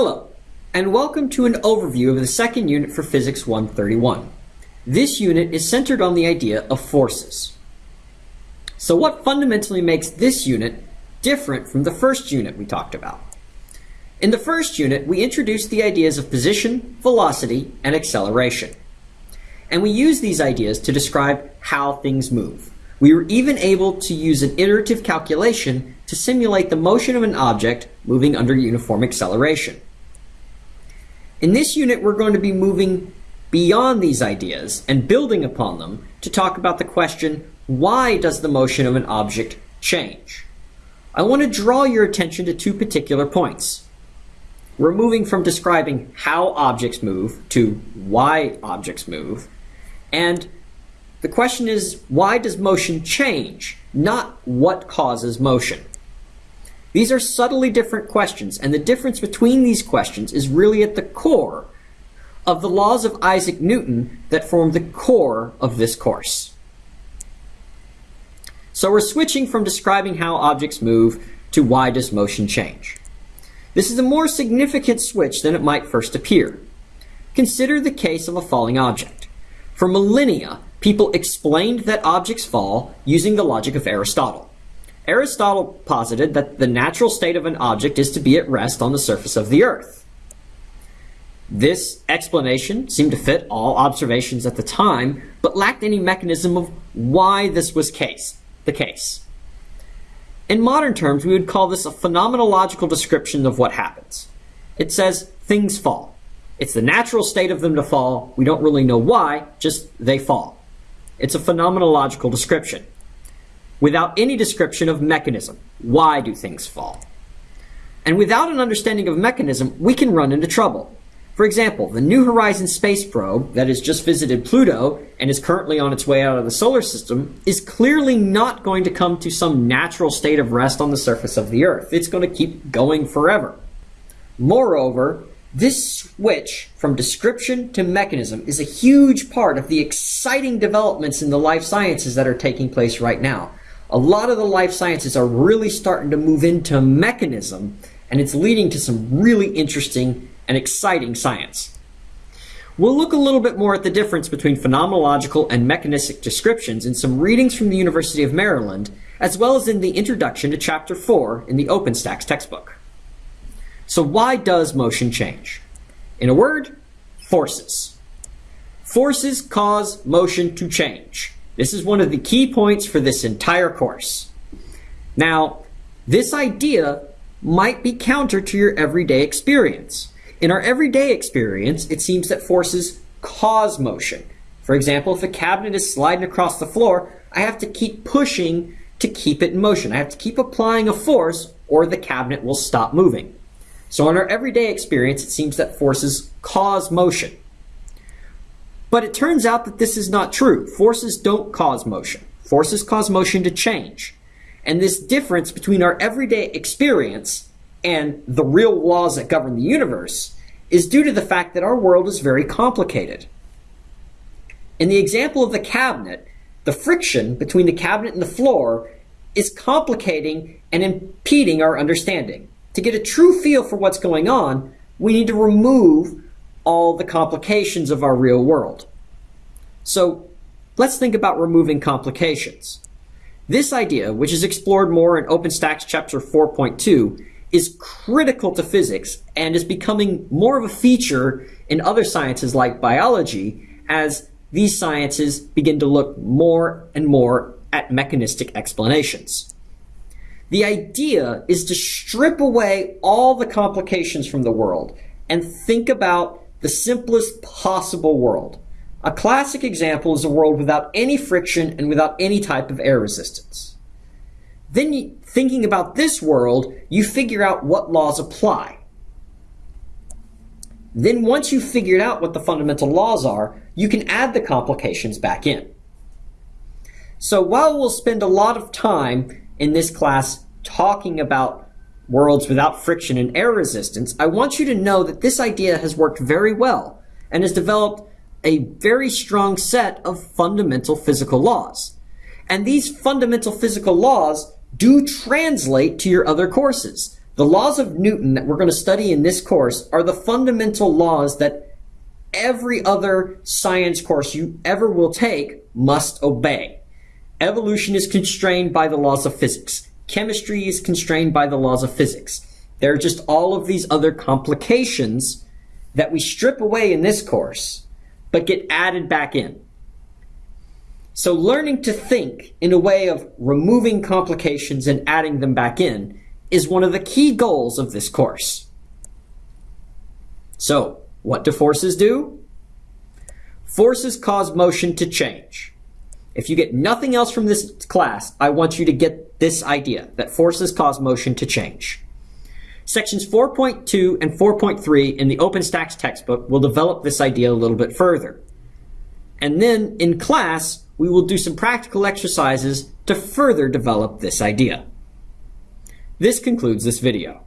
Hello, and welcome to an overview of the second unit for Physics 131. This unit is centered on the idea of forces. So what fundamentally makes this unit different from the first unit we talked about? In the first unit, we introduced the ideas of position, velocity, and acceleration. And we use these ideas to describe how things move. We were even able to use an iterative calculation to simulate the motion of an object moving under uniform acceleration. In this unit, we're going to be moving beyond these ideas and building upon them to talk about the question, why does the motion of an object change? I want to draw your attention to two particular points. We're moving from describing how objects move to why objects move. And the question is, why does motion change, not what causes motion? These are subtly different questions, and the difference between these questions is really at the core of the laws of Isaac Newton that form the core of this course. So we're switching from describing how objects move to why does motion change. This is a more significant switch than it might first appear. Consider the case of a falling object. For millennia, people explained that objects fall using the logic of Aristotle. Aristotle posited that the natural state of an object is to be at rest on the surface of the earth. This explanation seemed to fit all observations at the time, but lacked any mechanism of why this was case, the case. In modern terms, we would call this a phenomenological description of what happens. It says things fall. It's the natural state of them to fall. We don't really know why, just they fall. It's a phenomenological description without any description of mechanism. Why do things fall? And without an understanding of mechanism, we can run into trouble. For example, the New Horizons space probe that has just visited Pluto and is currently on its way out of the solar system is clearly not going to come to some natural state of rest on the surface of the Earth. It's going to keep going forever. Moreover, this switch from description to mechanism is a huge part of the exciting developments in the life sciences that are taking place right now. A lot of the life sciences are really starting to move into mechanism, and it's leading to some really interesting and exciting science. We'll look a little bit more at the difference between phenomenological and mechanistic descriptions in some readings from the University of Maryland, as well as in the introduction to Chapter 4 in the OpenStax textbook. So why does motion change? In a word, forces. Forces cause motion to change. This is one of the key points for this entire course. Now, this idea might be counter to your everyday experience. In our everyday experience, it seems that forces cause motion. For example, if a cabinet is sliding across the floor, I have to keep pushing to keep it in motion. I have to keep applying a force or the cabinet will stop moving. So in our everyday experience, it seems that forces cause motion. But it turns out that this is not true. Forces don't cause motion. Forces cause motion to change. And this difference between our everyday experience and the real laws that govern the universe is due to the fact that our world is very complicated. In the example of the cabinet, the friction between the cabinet and the floor is complicating and impeding our understanding. To get a true feel for what's going on, we need to remove all the complications of our real world. So let's think about removing complications. This idea, which is explored more in OpenStax chapter 4.2, is critical to physics and is becoming more of a feature in other sciences like biology as these sciences begin to look more and more at mechanistic explanations. The idea is to strip away all the complications from the world and think about the simplest possible world. A classic example is a world without any friction and without any type of air resistance. Then thinking about this world, you figure out what laws apply. Then once you've figured out what the fundamental laws are, you can add the complications back in. So while we'll spend a lot of time in this class talking about worlds without friction and air resistance, I want you to know that this idea has worked very well and has developed a very strong set of fundamental physical laws. And these fundamental physical laws do translate to your other courses. The laws of Newton that we're going to study in this course are the fundamental laws that every other science course you ever will take must obey. Evolution is constrained by the laws of physics. Chemistry is constrained by the laws of physics. There are just all of these other complications that we strip away in this course, but get added back in. So learning to think in a way of removing complications and adding them back in is one of the key goals of this course. So, what do forces do? Forces cause motion to change. If you get nothing else from this class, I want you to get this idea that forces cause motion to change. Sections 4.2 and 4.3 in the OpenStax textbook will develop this idea a little bit further. And then in class, we will do some practical exercises to further develop this idea. This concludes this video.